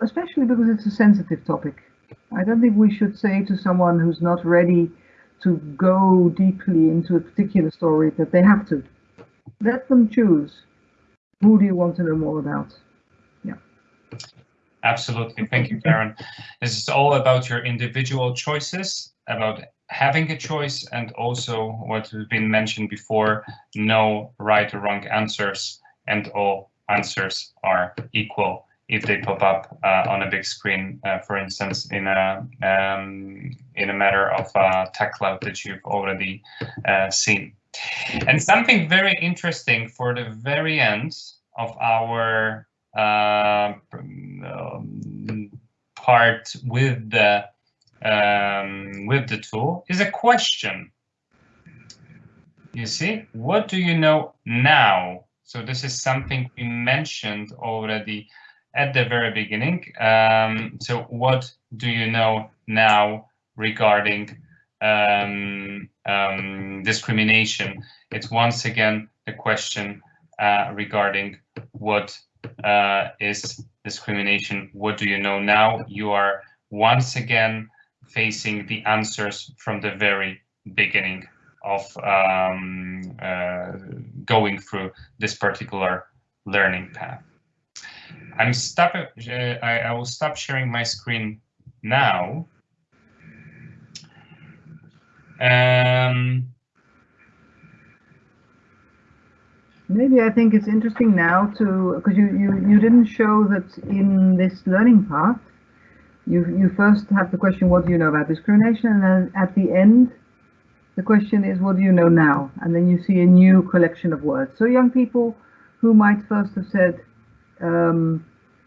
especially because it's a sensitive topic. I don't think we should say to someone who's not ready to go deeply into a particular story that they have to. Let them choose. Who do you want to know more about? Yeah. Absolutely. Thank you, Karen. This is all about your individual choices, about having a choice, and also what has been mentioned before, no right or wrong answers, and all answers are equal if they pop up uh, on a big screen, uh, for instance, in a um, in a matter of uh, tech cloud that you've already uh, seen. And something very interesting for the very end of our uh, um, part with the um, with the tool is a question. You see, what do you know now? So this is something we mentioned already at the very beginning. Um, so what do you know now regarding um, um, discrimination? It's once again the question uh, regarding what uh, is discrimination. What do you know now? You are once again facing the answers from the very beginning of um, uh, going through this particular learning path. I'm stop. Uh, I, I will stop sharing my screen now. Um, Maybe I think it's interesting now to because you, you you didn't show that in this learning path. You you first have the question, what do you know about discrimination, and then at the end, the question is, what do you know now? And then you see a new collection of words. So young people who might first have said um,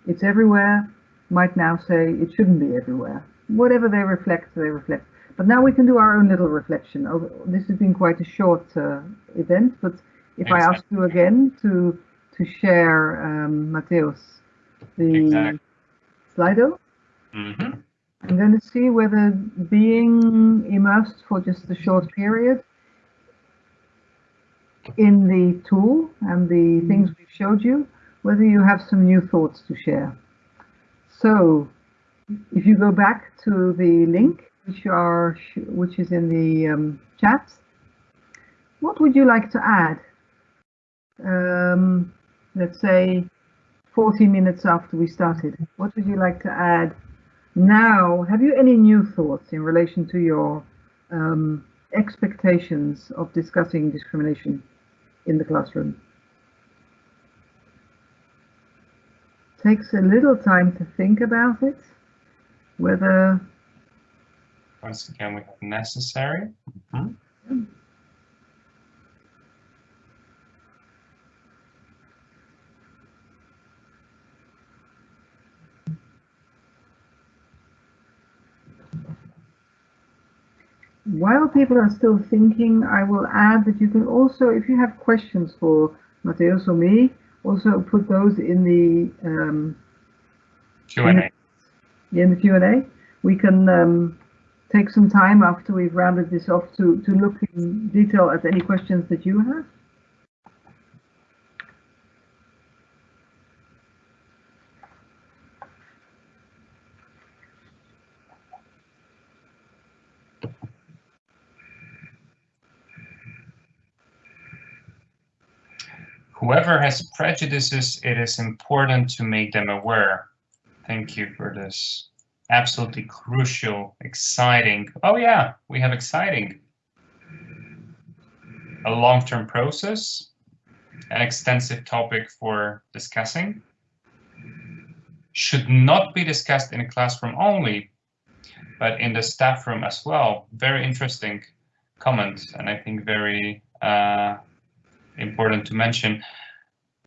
it's everywhere might now say it shouldn't be everywhere. Whatever they reflect, they reflect. But now we can do our own little reflection. Oh, this has been quite a short uh, event, but if I ask you again to to share, um, Mateusz, the Exactly. Slido, mhm. I'm going to see whether being immersed for just a short period in the tool and the things we've showed you, whether you have some new thoughts to share. So, if you go back to the link, which are which is in the um, chat, what would you like to add? Um, let's say 40 minutes after we started. What would you like to add now? Have you any new thoughts in relation to your um, expectations of discussing discrimination in the classroom? Takes a little time to think about it, whether Once again, we have necessary. Mhm. While people are still thinking, I will add that you can also, if you have questions for Mateusz or me, also put those in the um, Q&A. in the Q&A. We can um, take some time after we've rounded this off to, to look in detail at any questions that you have. Whoever has prejudices, it is important to make them aware. Thank you for this absolutely crucial, exciting. Oh yeah, we have exciting. A long-term process, an extensive topic for discussing. Should not be discussed in a classroom only, but in the staff room as well. Very interesting comment, and I think very uh, important to mention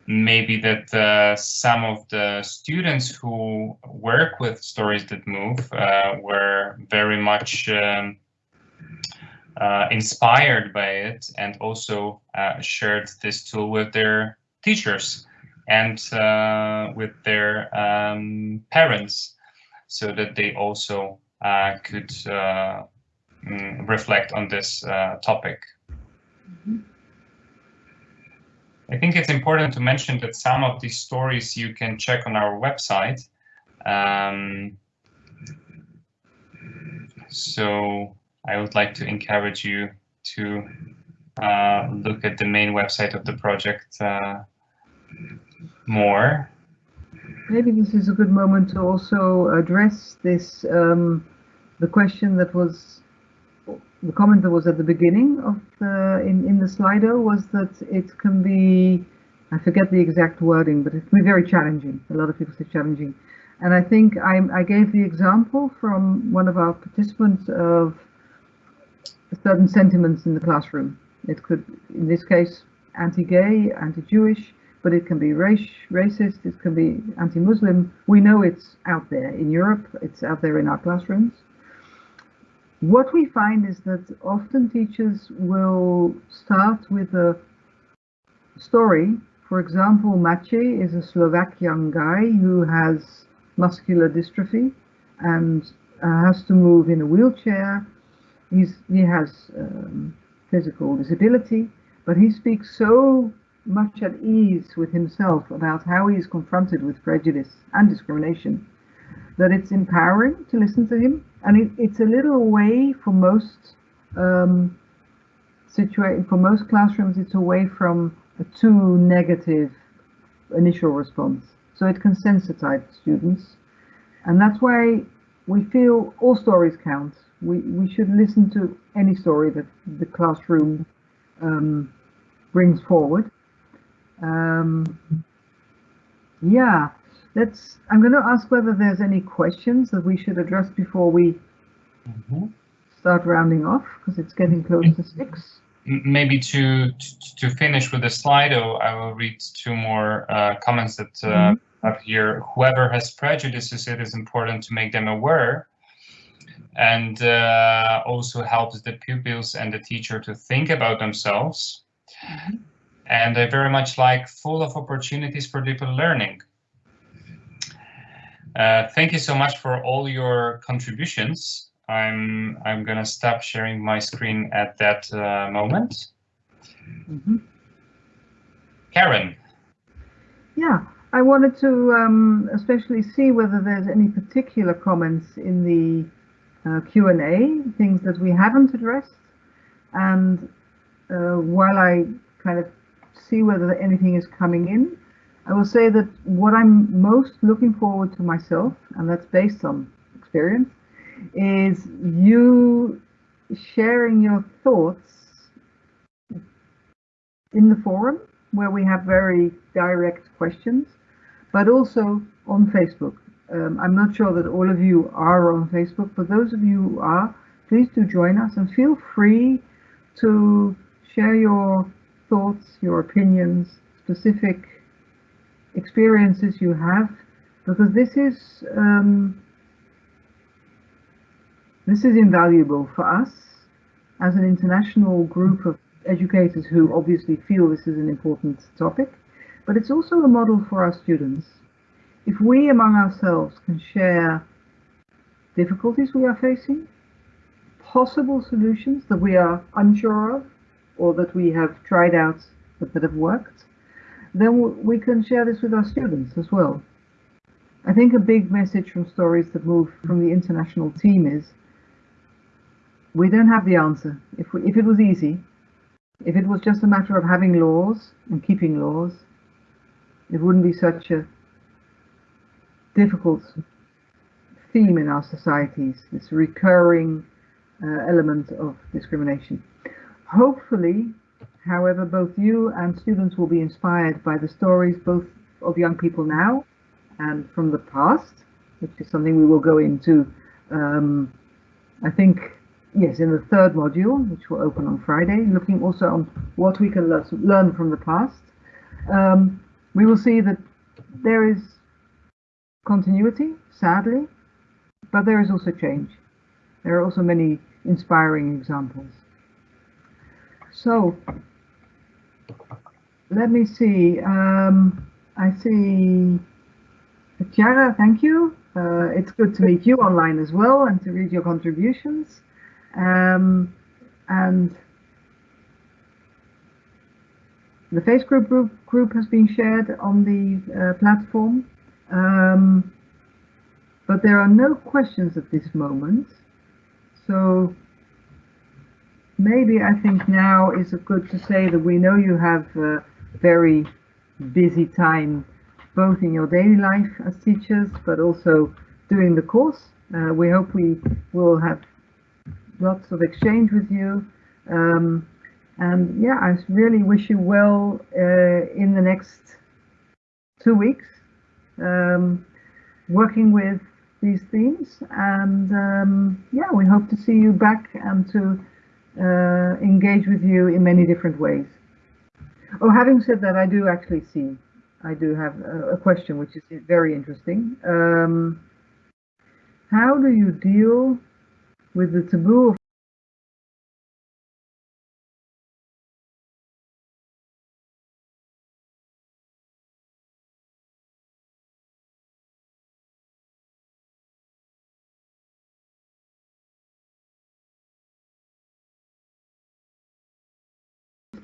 maybe that uh, some of the students who work with stories that move uh, were very much um, uh, inspired by it and also uh, shared this tool with their teachers and uh, with their um, parents so that they also uh, could mm, reflect on this topic. Mm -hmm. I think it's important to mention that some of these stories you can check on our website. Um, so I would like to encourage you to uh, look at the main website of the project uh, more. Maybe this is a good moment to also address this, um, the question that was the comment that was at the beginning of the in in the Slido was that it can be I forget the exact wording, but it can be very challenging. A lot of people say challenging, and I think I I gave the example from one of our participants of certain sentiments in the classroom. It could, in this case, anti-gay, anti-Jewish, but it can be race, racist, it can be anti-Muslim. We know it's out there in Europe, it's out there in our classrooms. What we find is that often teachers will start with a story. For example, Maciej is a Slovak young guy who has muscular dystrophy and uh, has to move in a wheelchair. He's, he has um, physical disability, but he speaks so much at ease with himself about how he is confronted with prejudice and discrimination that it's empowering to listen to him, and it, it's a little way for most um, situa- for most classrooms. It's away from a too negative initial response, so it can sensitize students, and that's why we feel all stories count. We we should listen to any story that the classroom um, brings forward. Um, yeah, let's. I'm going to ask whether there's any questions that we should address before we mm -hmm. start rounding off, because it's getting close to six. Maybe to, to, to finish with the Slido, I will read two more uh, comments that uh, mm -hmm. up here. Whoever has prejudices, it is important to make them aware and uh, also helps the pupils and the teacher to think about themselves. Mm -hmm. And I very much like full of opportunities for deeper learning. Uh, thank you so much for all your contributions. I'm I'm gonna stop sharing my screen at that uh, moment. Mm -hmm. Karen. Yeah, I wanted to um, especially see whether there's any particular comments in the uh, Q&A, things that we haven't addressed. And uh, while I kind of see whether anything is coming in, I will say that what I'm most looking forward to myself, and that's based on experience, is you sharing your thoughts in the forum where we have very direct questions, but also on Facebook. Um, I'm not sure that all of you are on Facebook, but those of you who are, please do join us and feel free to share your thoughts, your opinions, specific experiences you have, because this is um, this is invaluable for us as an international group of educators who obviously feel this is an important topic, but it's also a model for our students. If we among ourselves can share difficulties we are facing, possible solutions that we are unsure of, or that we have tried out but that have worked, then we can share this with our students as well. I think a big message from Stories That Move from the international team is we don't have the answer. If, we, if it was easy, if it was just a matter of having laws and keeping laws, it wouldn't be such a difficult theme in our societies, this recurring uh, element of discrimination. Hopefully, however, both you and students will be inspired by the stories both of young people now and from the past, which is something we will go into, um, I think, yes, in the third module, which will open on Friday, looking also on what we can learn from the past. Um, we will see that there is continuity, sadly, but there is also change. There are also many inspiring examples. So, let me see. Um, I see Chiara, thank you. Uh, it's good to meet you online as well and to read your contributions. Um, and the face group, group has been shared on the uh, platform. Um, but there are no questions at this moment. So maybe I think now is good to say that we know you have a very busy time both in your daily life as teachers but also doing the course. Uh, we hope we will have lots of exchange with you. Um, and yeah, I really wish you well uh, in the next two weeks, um, working with these themes. And um, yeah, we hope to see you back and to uh, engage with you in many different ways. Oh, having said that, I do actually see, I do have a, question which is very interesting. Um, how do you deal with the taboo of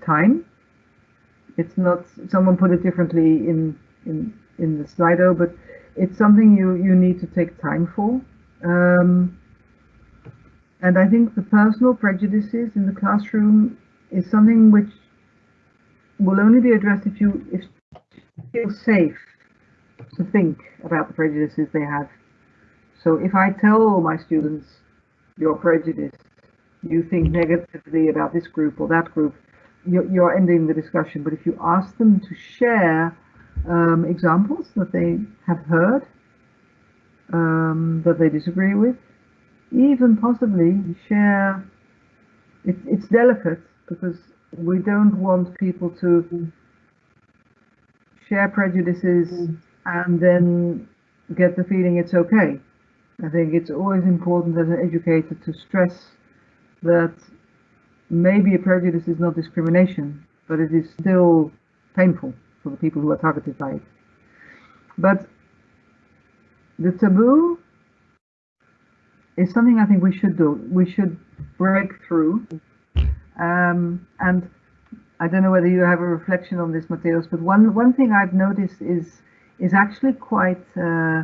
time. It's not, someone put it differently in, in, in the Slido, but it's something you, you need to take time for. Um, and I think the personal prejudices in the classroom is something which will only be addressed if you if feel safe to think about the prejudices they have. So if I tell my students you're prejudiced, you think negatively about this group or that group, you're, you're ending the discussion. But if you ask them to share um, examples that they have heard, um, that they disagree with, even possibly share, it, it's delicate because we don't want people to share prejudices and then get the feeling it's okay. I think it's always important as an educator to stress that maybe a prejudice is not discrimination, but it is still painful for the people who are targeted by it. But the taboo is something I think we should do. We should break through. Um, and I don't know whether you have a reflection on this, Mateusz, but one, one thing I've noticed is is actually quite uh,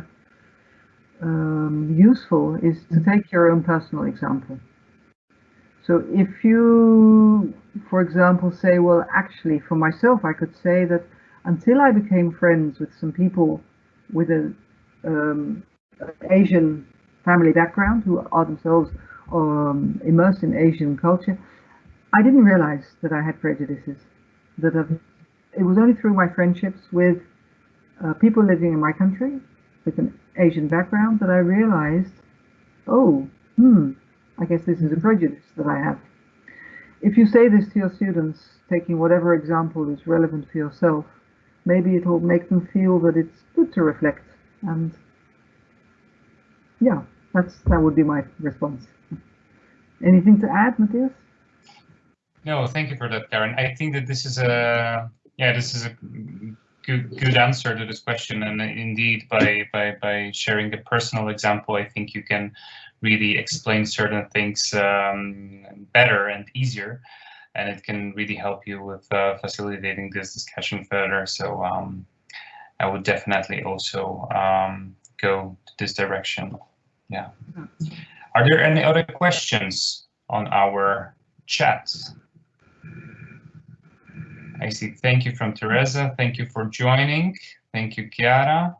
um, useful is to take your own personal example. So if you, for example, say, well, actually, for myself, I could say that until I became friends with some people with an um, Asian family background who are themselves um, immersed in Asian culture, I didn't realize that I had prejudices. That I've, it was only through my friendships with uh, people living in my country with an Asian background that I realized, oh, hmm, I guess this is a prejudice that I have. If you say this to your students, taking whatever example is relevant for yourself, maybe it will make them feel that it's good to reflect. And yeah, that's that would be my response. Anything to add, Mateusz? No, thank you for that, Karen. I think that this is a yeah, this is a good good answer to this question. And indeed, by by by sharing the personal example, I think you can really explain certain things um, better and easier. And it can really help you with uh, facilitating this discussion further. So um, I would definitely also um, go to this direction. Yeah. Are there any other questions on our chat? I see. Thank you from Teresa. Thank you for joining. Thank you, Chiara.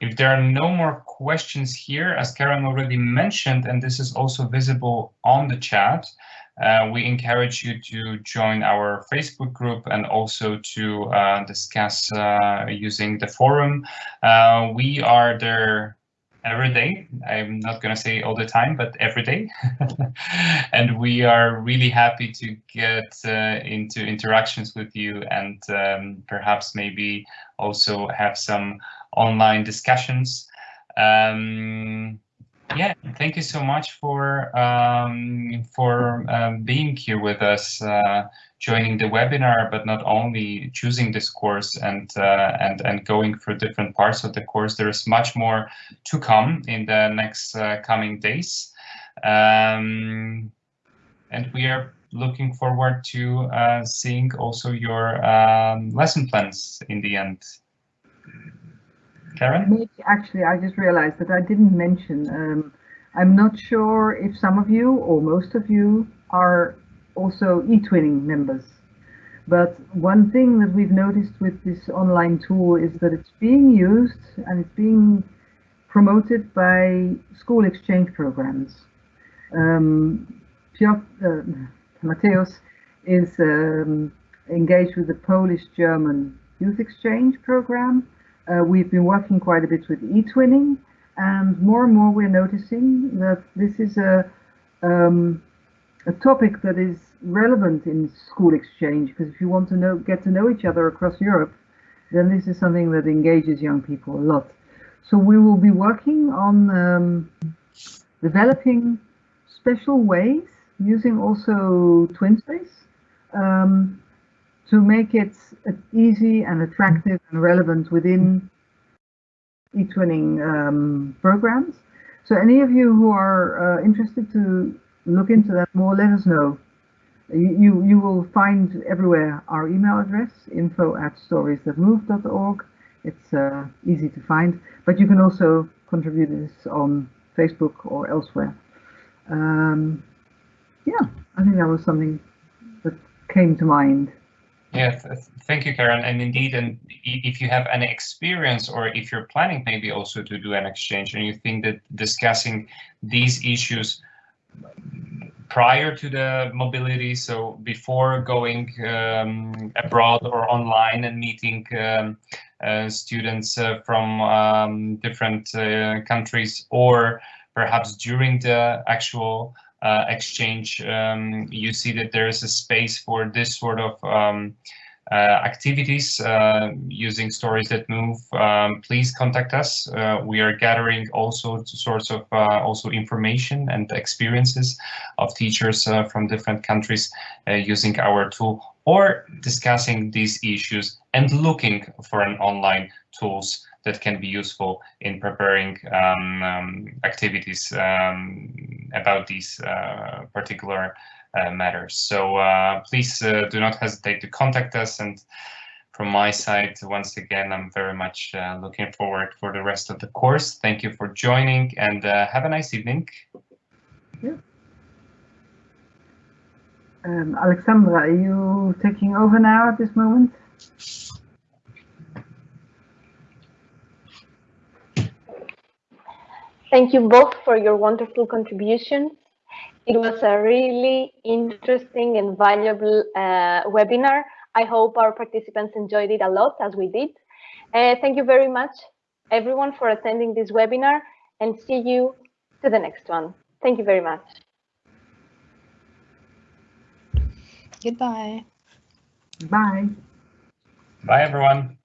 If there are no more questions here, as Karen already mentioned, and this is also visible on the chat, uh, we encourage you to join our Facebook group and also to uh, discuss uh, using the forum. Uh, we are there every day. I'm not going to say all the time, but every day. and we are really happy to get uh, into interactions with you and um, perhaps maybe also have some online discussions. Um, yeah, thank you so much for um, for um, being here with us, uh, joining the webinar, but not only choosing this course and uh, and and going through different parts of the course. There is much more to come in the next uh, coming days, um, and we are looking forward to uh, seeing also your um, lesson plans in the end. Karen? Actually, I just realized that I didn't mention. Um, I'm not sure if some of you or most of you are also eTwinning members. But one thing that we've noticed with this online tool is that it's being used and it's being promoted by school exchange programs. Um, Piotr, uh, Mateusz is um, engaged with the Polish-German youth exchange program uh, we've been working quite a bit with eTwinning and more and more we're noticing that this is a, um, a topic that is relevant in school exchange because if you want to know, get to know each other across Europe, then this is something that engages young people a lot. So we will be working on um, developing special ways using also TwinSpace um, to make it easy and attractive and relevant within eTwinning um, programs. So any of you who are uh, interested to look into that more, let us know. You, you, will find everywhere our email address, info at storiesthatmove.org. It's uh, easy to find, but you can also contribute this on Facebook or elsewhere. Um, yeah, I think that was something that came to mind. Yes, thank you, Karen. And indeed, and if you have any experience or if you're planning maybe also to do an exchange and you think that discussing these issues prior to the mobility, so before going um, abroad or online and meeting um, uh, students uh, from um, different uh, countries or perhaps during the actual uh, exchange, um, you see that there is a space for this sort of um, activities uh, using stories that move, um, please contact us. Uh, we are gathering also sorts of uh, also information and experiences of teachers uh, from different countries using our tool or discussing these issues and looking for an online tools that can be useful in preparing um, um, activities um, about these uh, particular uh, matters. So uh, please uh, do not hesitate to contact us. And from my side, once again, I'm very much uh, looking forward for the rest of the course. Thank you for joining and uh, have a nice evening. Yeah. Um, Alexandra, are you taking over now at this moment? Thank you both for your wonderful contributions. It was a really interesting and valuable uh, webinar. I hope our participants enjoyed it a lot as we did. Uh, thank you very much, everyone, for attending this webinar and see you to the next one. Thank you very much. Goodbye. Bye. Bye, everyone.